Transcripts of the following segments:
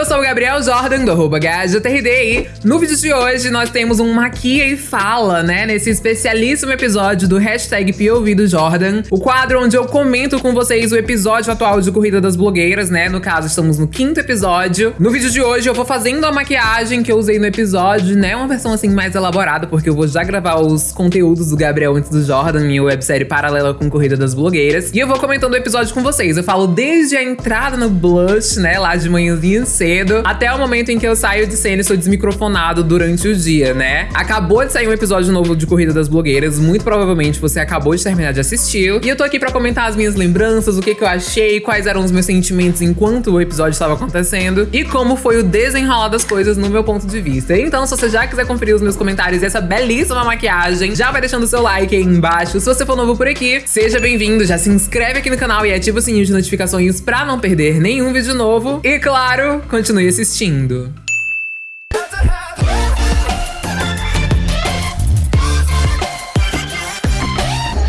Eu sou o Gabriel Jordan, do arroba e no vídeo de hoje nós temos um Maquia e Fala, né? Nesse especialíssimo episódio do hashtag POV do Jordan, o quadro onde eu comento com vocês o episódio atual de Corrida das Blogueiras, né? No caso, estamos no quinto episódio. No vídeo de hoje eu vou fazendo a maquiagem que eu usei no episódio, né? Uma versão assim mais elaborada, porque eu vou já gravar os conteúdos do Gabriel antes do Jordan, minha websérie paralela com Corrida das Blogueiras. E eu vou comentando o episódio com vocês. Eu falo desde a entrada no blush, né? Lá de manhãzinha cedo, até o momento em que eu saio de cena e sou desmicrofonado durante o dia, né? Acabou de sair um episódio novo de Corrida das Blogueiras, muito provavelmente você acabou de terminar de assistir. E eu tô aqui pra comentar as minhas lembranças, o que, que eu achei, quais eram os meus sentimentos enquanto o episódio estava acontecendo e como foi o desenrolar das coisas no meu ponto de vista. Então, se você já quiser conferir os meus comentários e essa belíssima maquiagem, já vai deixando o seu like aí embaixo. Se você for novo por aqui, seja bem-vindo, já se inscreve aqui no canal e ativa o sininho de notificações pra não perder nenhum vídeo novo. E claro, continue assistindo.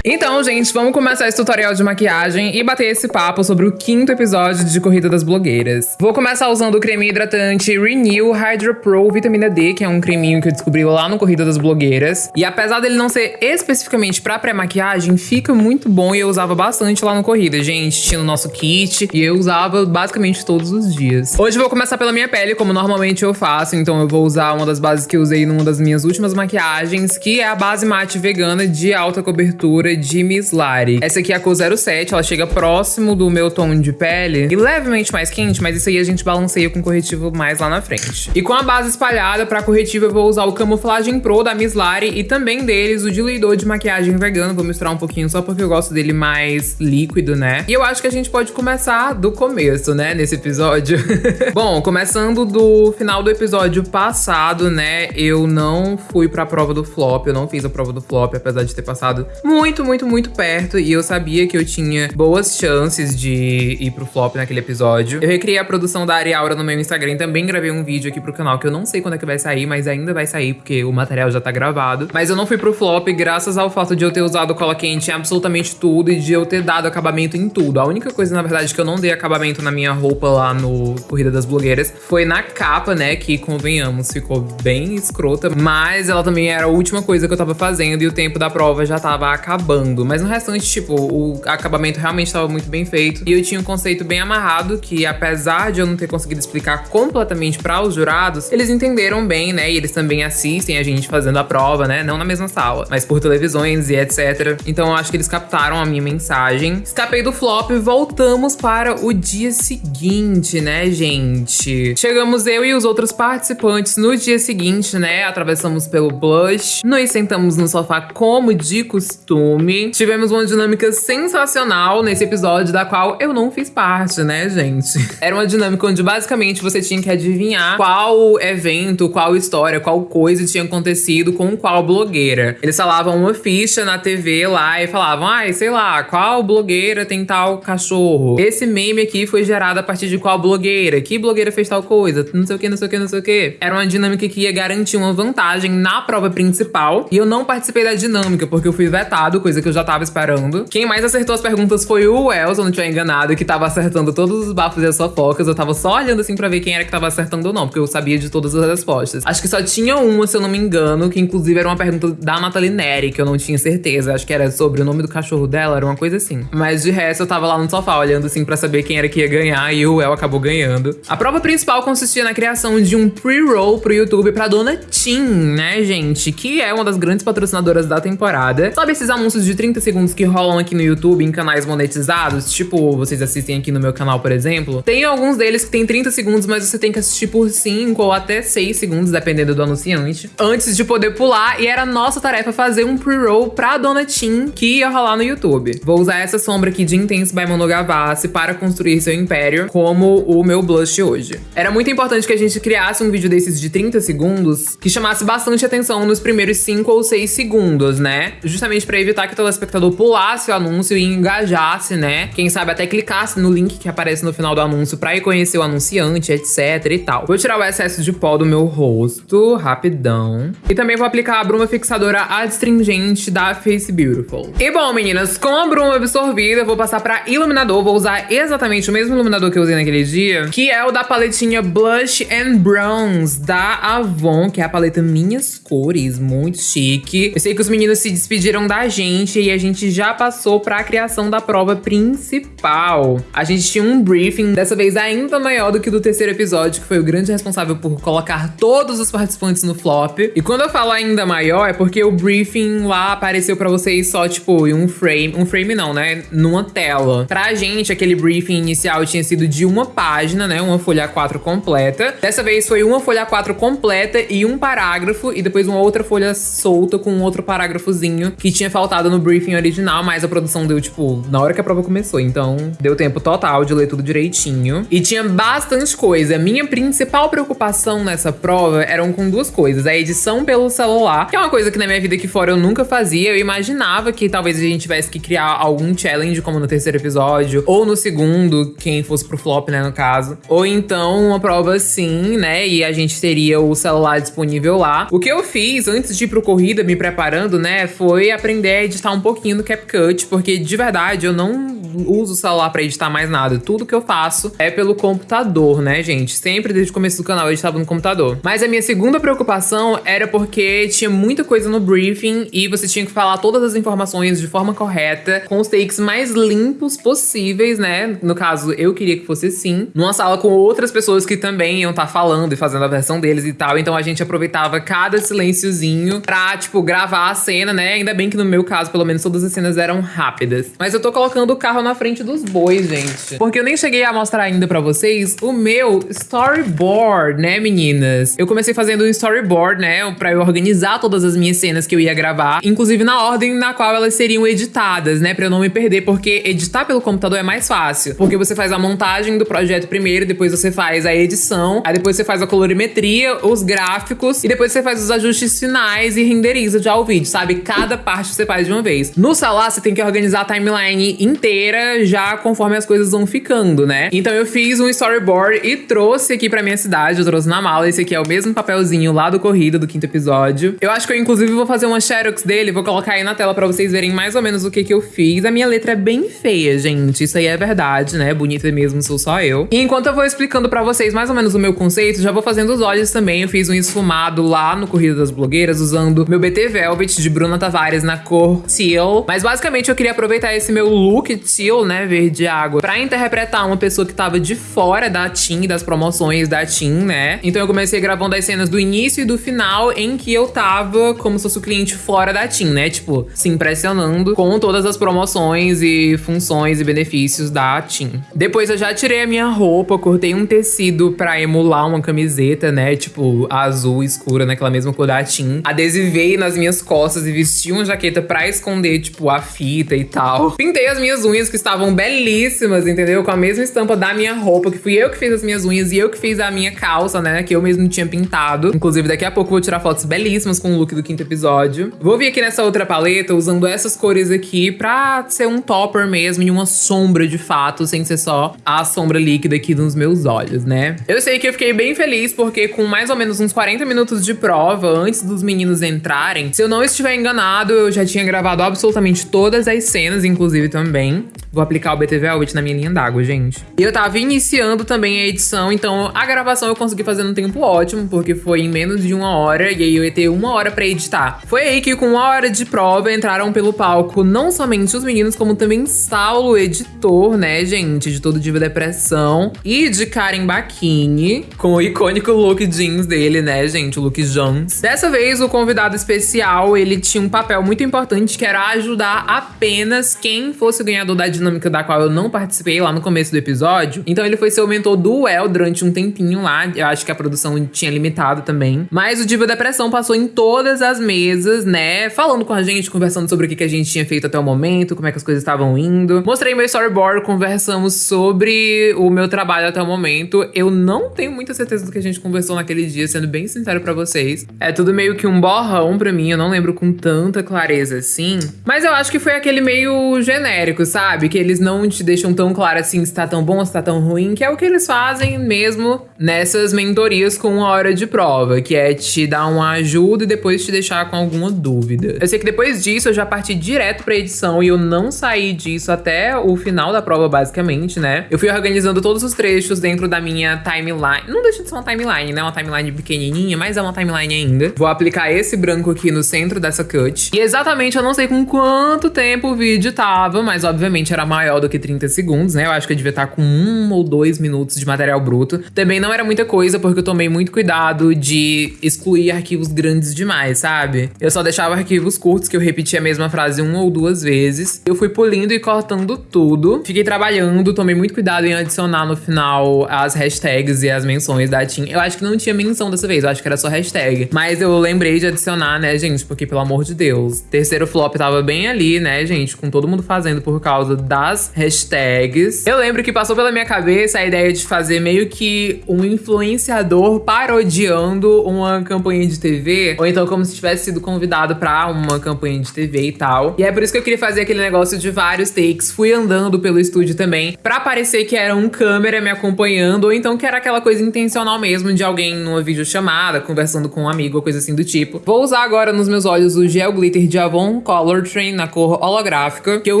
Então, gente, vamos começar esse tutorial de maquiagem e bater esse papo sobre o quinto episódio de Corrida das Blogueiras. Vou começar usando o creme hidratante Renew Hydro Pro Vitamina D, que é um creminho que eu descobri lá no Corrida das Blogueiras. E apesar dele não ser especificamente pra pré-maquiagem, fica muito bom e eu usava bastante lá no Corrida, gente. Tinha o nosso kit e eu usava basicamente todos os dias. Hoje vou começar pela minha pele, como normalmente eu faço, então eu vou usar uma das bases que eu usei numa das minhas últimas maquiagens, que é a base mate vegana de alta cobertura de Miss Lari. Essa aqui é a cor 07, ela chega próximo do meu tom de pele e levemente mais quente, mas isso aí a gente balanceia com corretivo mais lá na frente. E com a base espalhada, pra corretivo eu vou usar o Camuflagem Pro da Miss Lari e também deles o diluidor de maquiagem vegano. Vou misturar um pouquinho só porque eu gosto dele mais líquido, né? E eu acho que a gente pode começar do começo, né, nesse episódio. Bom, começando do final do episódio passado, né, eu não fui pra prova do flop, eu não fiz a prova do flop, apesar de ter passado muito muito, muito, muito perto e eu sabia que eu tinha boas chances de ir pro flop naquele episódio. Eu recriei a produção da Ariaura no meu Instagram, também gravei um vídeo aqui pro canal que eu não sei quando é que vai sair, mas ainda vai sair porque o material já tá gravado. Mas eu não fui pro flop graças ao fato de eu ter usado cola quente em absolutamente tudo e de eu ter dado acabamento em tudo. A única coisa, na verdade, que eu não dei acabamento na minha roupa lá no Corrida das Blogueiras foi na capa, né, que convenhamos, ficou bem escrota, mas ela também era a última coisa que eu tava fazendo e o tempo da prova já tava acabando acabando. Mas no restante, tipo, o acabamento realmente estava muito bem feito. E eu tinha um conceito bem amarrado que, apesar de eu não ter conseguido explicar completamente para os jurados, eles entenderam bem, né? E eles também assistem a gente fazendo a prova, né? Não na mesma sala, mas por televisões e etc. Então eu acho que eles captaram a minha mensagem. Escapei do flop e voltamos para o dia seguinte, né, gente? Chegamos eu e os outros participantes no dia seguinte, né? Atravessamos pelo blush, nos sentamos no sofá como de costume filme. Tivemos uma dinâmica sensacional nesse episódio, da qual eu não fiz parte, né, gente? Era uma dinâmica onde basicamente você tinha que adivinhar qual evento, qual história, qual coisa tinha acontecido com qual blogueira. Eles falavam uma ficha na TV lá e falavam, ai, sei lá, qual blogueira tem tal cachorro? Esse meme aqui foi gerado a partir de qual blogueira? Que blogueira fez tal coisa? Não sei o que, não sei o que, não sei o que. Era uma dinâmica que ia garantir uma vantagem na prova principal. E eu não participei da dinâmica, porque eu fui vetado, coisa que eu já tava esperando. Quem mais acertou as perguntas foi o Wells, eu não tiver enganado, que tava acertando todos os bafos e as fofocas. Eu tava só olhando assim pra ver quem era que tava acertando ou não, porque eu sabia de todas as respostas. Acho que só tinha uma, se eu não me engano, que inclusive era uma pergunta da Nathalie Neri, que eu não tinha certeza. Acho que era sobre o nome do cachorro dela, era uma coisa assim. Mas de resto, eu tava lá no sofá olhando assim pra saber quem era que ia ganhar e o El acabou ganhando. A prova principal consistia na criação de um pre-roll pro YouTube pra dona Tim, né, gente? Que é uma das grandes patrocinadoras da temporada. Sabe esses anúncios de 30 segundos que rolam aqui no YouTube em canais monetizados, tipo vocês assistem aqui no meu canal, por exemplo, tem alguns deles que tem 30 segundos, mas você tem que assistir por 5 ou até 6 segundos, dependendo do anunciante, antes de poder pular. E era nossa tarefa fazer um pre-roll pra Dona Tim que ia rolar no YouTube. Vou usar essa sombra aqui de Intense by Mono Gavassi para construir seu império como o meu blush hoje. Era muito importante que a gente criasse um vídeo desses de 30 segundos que chamasse bastante atenção nos primeiros 5 ou 6 segundos, né? Justamente para evitar que o telespectador pulasse o anúncio e engajasse, né? Quem sabe até clicasse no link que aparece no final do anúncio pra ir conhecer o anunciante, etc e tal. Vou tirar o excesso de pó do meu rosto, rapidão. E também vou aplicar a bruma fixadora adstringente da Face Beautiful. E bom, meninas, com a bruma absorvida, eu vou passar pra iluminador. Vou usar exatamente o mesmo iluminador que eu usei naquele dia, que é o da paletinha Blush and Bronze da Avon, que é a paleta Minhas Cores, muito chique. Eu sei que os meninos se despediram da gente e a gente já passou pra criação da prova principal. A gente tinha um briefing, dessa vez ainda maior do que o do terceiro episódio, que foi o grande responsável por colocar todos os participantes no flop. E quando eu falo ainda maior, é porque o briefing lá apareceu pra vocês só, tipo, em um frame. Um frame não, né? Numa tela. Pra gente, aquele briefing inicial tinha sido de uma página, né? Uma folha A4 completa. Dessa vez foi uma folha A4 completa e um parágrafo, e depois uma outra folha solta com um outro parágrafozinho que tinha faltado no briefing original, mas a produção deu, tipo, na hora que a prova começou. Então, deu tempo total de ler tudo direitinho. E tinha bastante coisa. Minha principal preocupação nessa prova eram com duas coisas: a edição pelo celular, que é uma coisa que na minha vida aqui fora eu nunca fazia. Eu imaginava que talvez a gente tivesse que criar algum challenge, como no terceiro episódio, ou no segundo, quem fosse pro flop, né, no caso. Ou então uma prova assim, né? E a gente teria o celular disponível lá. O que eu fiz antes de ir pro corrida, me preparando, né, foi aprender a editar um pouquinho no CapCut, porque de verdade eu não uso o celular para editar mais nada. Tudo que eu faço é pelo computador, né, gente? Sempre desde o começo do canal eu editava no computador. Mas a minha segunda preocupação era porque tinha muita coisa no briefing e você tinha que falar todas as informações de forma correta, com os takes mais limpos possíveis, né? No caso, eu queria que fosse assim, numa sala com outras pessoas que também iam estar tá falando e fazendo a versão deles e tal. Então a gente aproveitava cada silênciozinho pra, tipo, gravar a cena, né? Ainda bem que no meu caso, pelo menos todas as cenas eram rápidas. Mas eu tô colocando o carro na frente dos bois, gente. Porque eu nem cheguei a mostrar ainda pra vocês o meu storyboard, né, meninas? Eu comecei fazendo um storyboard, né, pra eu organizar todas as minhas cenas que eu ia gravar, inclusive na ordem na qual elas seriam editadas, né, pra eu não me perder, porque editar pelo computador é mais fácil. Porque você faz a montagem do projeto primeiro, depois você faz a edição, aí depois você faz a colorimetria, os gráficos, e depois você faz os ajustes finais e renderiza já o vídeo, sabe? Cada parte você faz de uma vez. No celular, você tem que organizar a timeline inteira já conforme as coisas vão ficando, né? Então eu fiz um storyboard e trouxe aqui pra minha cidade, eu trouxe na mala. Esse aqui é o mesmo papelzinho lá do Corrida, do quinto episódio. Eu acho que eu, inclusive, vou fazer uma xerox dele, vou colocar aí na tela pra vocês verem mais ou menos o que que eu fiz. A minha letra é bem feia, gente. Isso aí é verdade, né? Bonita mesmo, sou só eu. E enquanto eu vou explicando pra vocês mais ou menos o meu conceito, já vou fazendo os olhos também. Eu fiz um esfumado lá no Corrida das Blogueiras, usando meu BT Velvet de Bruna Tavares na cor teal. Mas basicamente eu queria aproveitar esse meu look teal, né, verde água, pra interpretar uma pessoa que tava de fora da Tim, das promoções da Tim, né? Então eu comecei gravando as cenas do início e do final em que eu tava como se fosse o cliente fora da Tim, né? Tipo, se impressionando com todas as promoções e funções e benefícios da Tim. Depois eu já tirei a minha roupa, cortei um tecido pra emular uma camiseta, né? Tipo, azul escura, naquela mesma cor da Tim. Adesivei nas minhas costas e vesti uma jaqueta pra esconder, tipo, a fita e tal. Pintei as minhas unhas que estavam belíssimas, entendeu? Com a mesma estampa da minha roupa, que fui eu que fiz as minhas unhas e eu que fiz a minha calça, né? Que eu mesmo tinha pintado. Inclusive, daqui a pouco vou tirar fotos belíssimas com o look do quinto episódio. Vou vir aqui nessa outra paleta usando essas cores aqui pra ser um topper mesmo e uma sombra de fato, sem ser só a sombra líquida aqui nos meus olhos, né? Eu sei que eu fiquei bem feliz porque com mais ou menos uns 40 minutos de prova, antes dos meninos entrarem, se eu não estiver enganado, eu já tinha gravado absolutamente todas as cenas, inclusive também. Vou aplicar o BT Velvet na minha linha d'água, gente. E eu tava iniciando também a edição, então a gravação eu consegui fazer num tempo ótimo, porque foi em menos de uma hora, e aí eu ia ter uma hora pra editar. Foi aí que, com uma hora de prova, entraram pelo palco não somente os meninos, como também Saulo, editor, né, gente, de todo Diva Depressão, e de Karen Bakini, com o icônico look jeans dele, né, gente, o look Jones. Dessa vez, o convidado especial, ele tinha um papel muito importante, que era ajudar apenas quem fosse ganhador da dinâmica da qual eu não participei lá no começo do episódio. Então ele foi ser o mentor do El durante um tempinho lá. Eu acho que a produção tinha limitado também. Mas o Diva Depressão passou em todas as mesas, né? Falando com a gente, conversando sobre o que a gente tinha feito até o momento, como é que as coisas estavam indo. Mostrei meu storyboard, conversamos sobre o meu trabalho até o momento. Eu não tenho muita certeza do que a gente conversou naquele dia, sendo bem sincero para vocês. É tudo meio que um borrão para mim, eu não lembro com tanta clareza assim. Mas eu acho que foi aquele meio genérico, sabe? Que eles não te deixam tão claro assim se tá tão bom se tá tão ruim, que é o que eles fazem mesmo nessas mentorias com uma hora de prova, que é te dar uma ajuda e depois te deixar com alguma dúvida. Eu sei que depois disso eu já parti direto pra edição e eu não saí disso até o final da prova, basicamente, né? Eu fui organizando todos os trechos dentro da minha timeline. Não deixa de ser uma timeline, né? Uma timeline pequenininha, mas é uma timeline ainda. Vou aplicar esse branco aqui no centro dessa cut. E exatamente eu não sei com quanto tempo o vídeo tava, mas obviamente era maior do que 30 segundos, né? Eu acho que eu devia estar com um ou dois minutos de material bruto. Também não era muita coisa, porque eu tomei muito cuidado de excluir arquivos grandes demais, sabe? Eu só deixava arquivos curtos, que eu repetia a mesma frase uma ou duas vezes. Eu fui polindo e cortando tudo. Fiquei trabalhando, tomei muito cuidado em adicionar no final as hashtags e as menções da Tim. Eu acho que não tinha menção dessa vez, eu acho que era só hashtag. Mas eu lembrei de adicionar, né, gente? Porque, pelo amor de Deus, terceiro flop tava bem ali, né, gente? Com todo mundo fazendo por causa das hashtags. Eu lembro que passou pela minha cabeça a ideia de fazer meio que um influenciador parodiando uma campanha de TV, ou então como se tivesse sido convidado para uma campanha de TV e tal. E é por isso que eu queria fazer aquele negócio de vários takes. Fui andando pelo estúdio também, para parecer que era um câmera me acompanhando, ou então que era aquela coisa intencional mesmo de alguém numa videochamada, conversando com um amigo coisa assim do tipo. Vou usar agora nos meus olhos o Gel Glitter de Avon Color Train na cor holográfica, que eu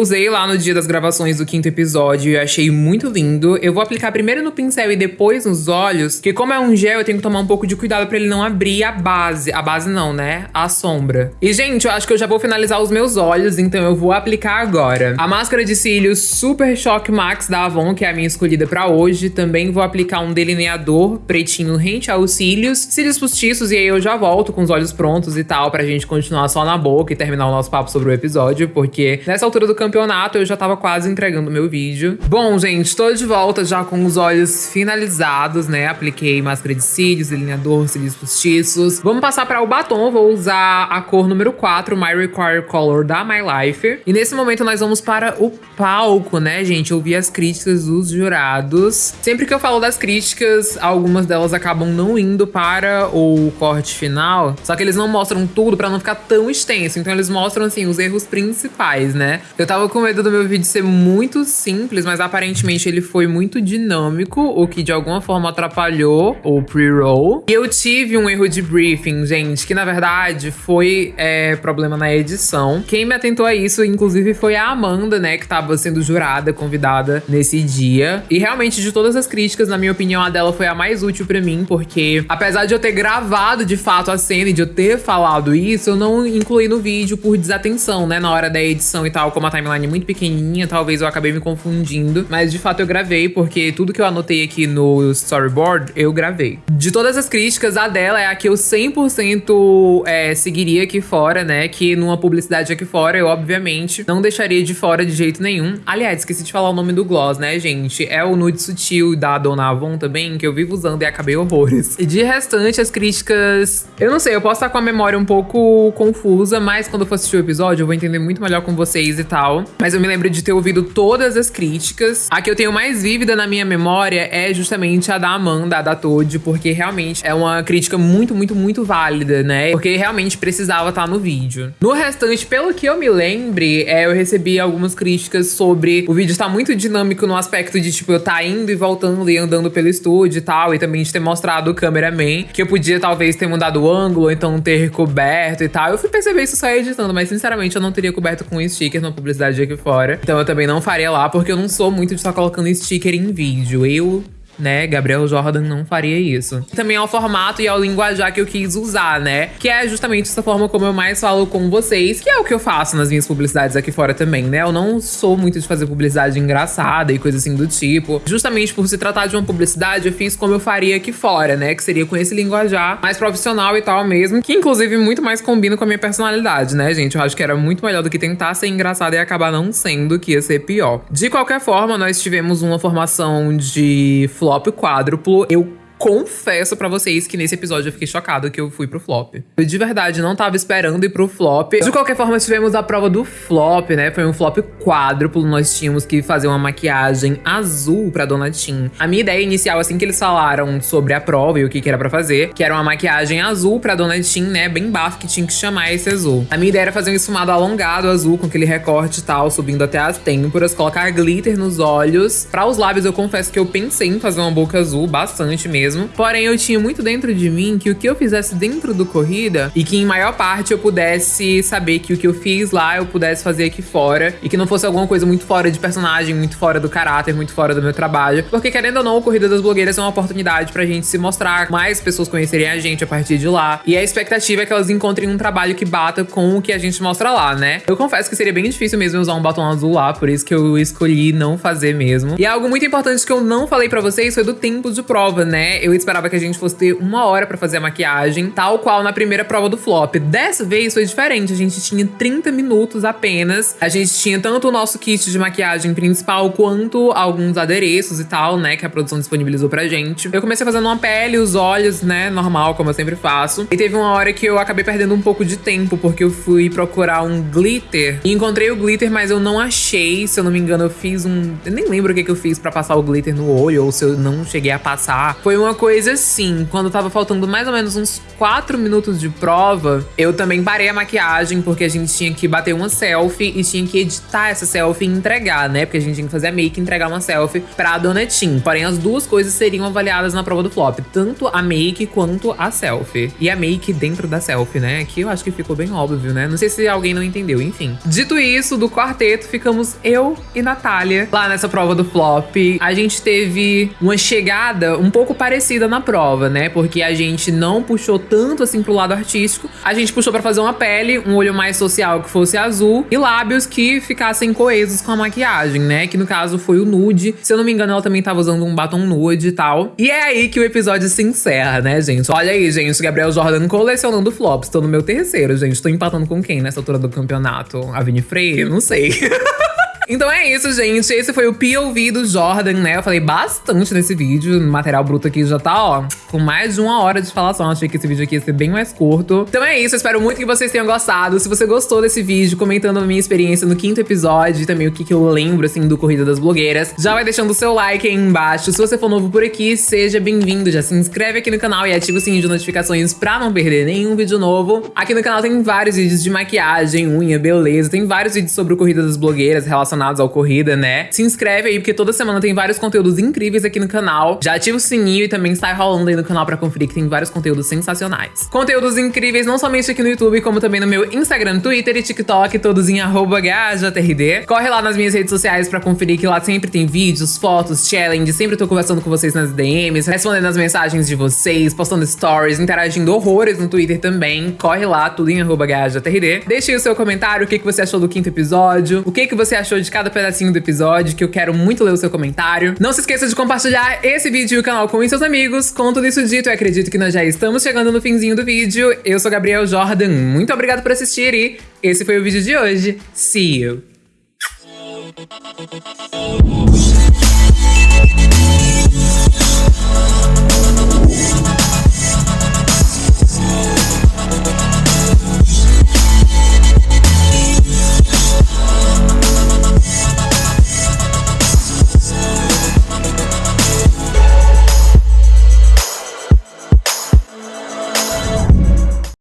usei lá no dia das gravações do quinto episódio e achei muito lindo. Eu vou aplicar primeiro no pincel e depois nos olhos, que como é um gel, eu tenho que tomar um pouco de cuidado para ele não abrir a base. A base não, né? A sombra. E, gente, eu acho que eu já vou finalizar os meus olhos, então eu vou aplicar agora. A máscara de cílios Super Shock Max da Avon, que é a minha escolhida para hoje. Também vou aplicar um delineador pretinho rente aos cílios, cílios postiços, e aí eu já volto com os olhos prontos e tal, pra gente continuar só na boca e terminar o nosso papo sobre o episódio, porque nessa altura do campeonato eu já tava quase entregando meu vídeo. Bom, gente, tô de volta já com os olhos finalizados, né? Apliquei máscara de cílios, delineador, cílios postiços. Vamos passar para o batom, vou usar a cor número 4, My Require Color da My Life. E nesse momento nós vamos para o palco, né, gente? Ouvir as críticas dos jurados. Sempre que eu falo das críticas, algumas delas acabam não indo para o corte final, só que eles não mostram tudo para não ficar tão extenso. Então eles mostram, assim, os erros principais, né? Eu tava com medo do meu vídeo ser muito simples, mas aparentemente ele foi muito dinâmico, o que de alguma forma atrapalhou o pre-roll. E eu tive um erro de briefing, gente, que na verdade foi é, problema na edição. Quem me atentou a isso, inclusive, foi a Amanda, né, que tava sendo jurada, convidada nesse dia. E realmente, de todas as críticas, na minha opinião, a dela foi a mais útil para mim, porque apesar de eu ter gravado de fato a cena e de eu ter falado isso, eu não incluí no vídeo por desatenção, né, na hora da edição e tal, como a timeline é muito pequenininha, talvez eu acabei me confundindo. Mas de fato eu gravei, porque tudo que eu anotei aqui no storyboard, eu gravei. De todas as críticas, a dela é a que eu 100% é, seguiria aqui fora, né? Que numa publicidade aqui fora, eu obviamente não deixaria de fora de jeito nenhum. Aliás, esqueci de falar o nome do gloss, né, gente? É o Nude Sutil da Dona Avon também, que eu vivo usando e acabei horrores. E de restante, as críticas... Eu não sei, eu posso estar com a memória um pouco confusa, mas quando eu for assistir o episódio, eu vou entender muito melhor com vocês e tal. Mas eu me lembro de ter ouvido todas as críticas. A que eu tenho mais vívida na minha memória é justamente a da Amanda, a da Toad, porque realmente é uma crítica muito, muito, muito válida, né? Porque realmente precisava estar no vídeo. No restante, pelo que eu me lembre, é, eu recebi algumas críticas sobre o vídeo estar muito dinâmico no aspecto de, tipo, eu tá indo e voltando e andando pelo estúdio e tal, e também de ter mostrado o cameraman, que eu podia talvez ter mudado o ângulo, então ter coberto e tal. Eu fui perceber isso só editando, mas sinceramente eu não teria coberto com sticker na publicidade aqui fora. Então eu também não faria lá, porque eu não sou muito de estar colocando sticker em vídeo. Eu né? Gabriel Jordan não faria isso. Também ao formato e ao linguajar que eu quis usar, né? Que é justamente essa forma como eu mais falo com vocês, que é o que eu faço nas minhas publicidades aqui fora também, né? Eu não sou muito de fazer publicidade engraçada e coisa assim do tipo. Justamente por se tratar de uma publicidade, eu fiz como eu faria aqui fora, né? Que seria com esse linguajar mais profissional e tal mesmo, que inclusive muito mais combina com a minha personalidade, né, gente? Eu acho que era muito melhor do que tentar ser engraçada e acabar não sendo, que ia ser pior. De qualquer forma, nós tivemos uma formação de flop quádruplo. Eu confesso para vocês que nesse episódio eu fiquei chocado que eu fui pro flop. Eu de verdade não tava esperando ir pro flop. De qualquer forma, tivemos a prova do flop, né? Foi um flop quádruplo. Nós tínhamos que fazer uma maquiagem azul pra Dona Tim. A minha ideia inicial, assim que eles falaram sobre a prova e o que, que era para fazer, que era uma maquiagem azul pra Dona Tim, né? Bem bafo, que tinha que chamar esse azul. A minha ideia era fazer um esfumado alongado azul, com aquele recorte e tal, subindo até as têmporas, colocar glitter nos olhos. Para os lábios, eu confesso que eu pensei em fazer uma boca azul, bastante mesmo mesmo. Porém, eu tinha muito dentro de mim que o que eu fizesse dentro do corrida e que em maior parte eu pudesse saber que o que eu fiz lá eu pudesse fazer aqui fora e que não fosse alguma coisa muito fora de personagem, muito fora do caráter, muito fora do meu trabalho. Porque querendo ou não, o Corrida das Blogueiras é uma oportunidade pra gente se mostrar, mais pessoas conhecerem a gente a partir de lá. E a expectativa é que elas encontrem um trabalho que bata com o que a gente mostra lá, né? Eu confesso que seria bem difícil mesmo usar um batom azul lá, por isso que eu escolhi não fazer mesmo. E algo muito importante que eu não falei para vocês foi do tempo de prova, né? Eu esperava que a gente fosse ter uma hora para fazer a maquiagem, tal qual na primeira prova do flop. Dessa vez foi diferente, a gente tinha 30 minutos apenas. A gente tinha tanto o nosso kit de maquiagem principal quanto alguns adereços e tal, né, que a produção disponibilizou pra gente. Eu comecei fazendo uma pele, os olhos, né, normal, como eu sempre faço. E teve uma hora que eu acabei perdendo um pouco de tempo, porque eu fui procurar um glitter. E encontrei o glitter, mas eu não achei. Se eu não me engano, eu fiz um. Eu nem lembro o que, que eu fiz para passar o glitter no olho, ou se eu não cheguei a passar. Foi uma coisa assim, quando tava faltando mais ou menos uns 4 minutos de prova, eu também parei a maquiagem, porque a gente tinha que bater uma selfie e tinha que editar essa selfie e entregar, né? Porque a gente tinha que fazer a make e entregar uma selfie pra Dona Tim. Porém, as duas coisas seriam avaliadas na prova do flop, tanto a make quanto a selfie. E a make dentro da selfie, né? Que eu acho que ficou bem óbvio, né? Não sei se alguém não entendeu, enfim. Dito isso, do quarteto, ficamos eu e Natália lá nessa prova do flop. A gente teve uma chegada um pouco parecida na prova, né? Porque a gente não puxou tanto assim pro lado artístico. A gente puxou para fazer uma pele, um olho mais social que fosse azul e lábios que ficassem coesos com a maquiagem, né? Que no caso foi o nude. Se eu não me engano, ela também tava usando um batom nude e tal. E é aí que o episódio se encerra, né, gente? Olha aí, gente, Gabriel Jordan colecionando flops. Tô no meu terceiro, gente. Tô empatando com quem nessa altura do campeonato? A Vini Freire? Não sei. Então é isso, gente. Esse foi o POV do Jordan, né? Eu falei bastante nesse vídeo. O material bruto aqui já tá, ó, com mais de uma hora de falação. Achei que esse vídeo aqui ia ser bem mais curto. Então é isso. Espero muito que vocês tenham gostado. Se você gostou desse vídeo, comentando a minha experiência no quinto episódio e também o que, que eu lembro, assim, do Corrida das Blogueiras, já vai deixando o seu like aí embaixo. Se você for novo por aqui, seja bem-vindo. Já se inscreve aqui no canal e ativa o sininho de notificações pra não perder nenhum vídeo novo. Aqui no canal tem vários vídeos de maquiagem, unha, beleza. Tem vários vídeos sobre o Corrida das Blogueiras relacionados relacionados ao corrida, né? Se inscreve aí, porque toda semana tem vários conteúdos incríveis aqui no canal. Já ativa o sininho e também sai rolando aí no canal pra conferir que tem vários conteúdos sensacionais. Conteúdos incríveis não somente aqui no YouTube, como também no meu Instagram, Twitter e TikTok, todos em GajaTRD. Corre lá nas minhas redes sociais pra conferir que lá sempre tem vídeos, fotos, challenges, sempre tô conversando com vocês nas DMs, respondendo as mensagens de vocês, postando stories, interagindo horrores no Twitter também. Corre lá, tudo em GajaTRD. Deixe aí o seu comentário, o que, que você achou do quinto episódio, o que, que você achou de de cada pedacinho do episódio, que eu quero muito ler o seu comentário. Não se esqueça de compartilhar esse vídeo e o canal com seus amigos. Com tudo isso dito, eu acredito que nós já estamos chegando no finzinho do vídeo. Eu sou Gabriel Jordan, muito obrigado por assistir e esse foi o vídeo de hoje. See you!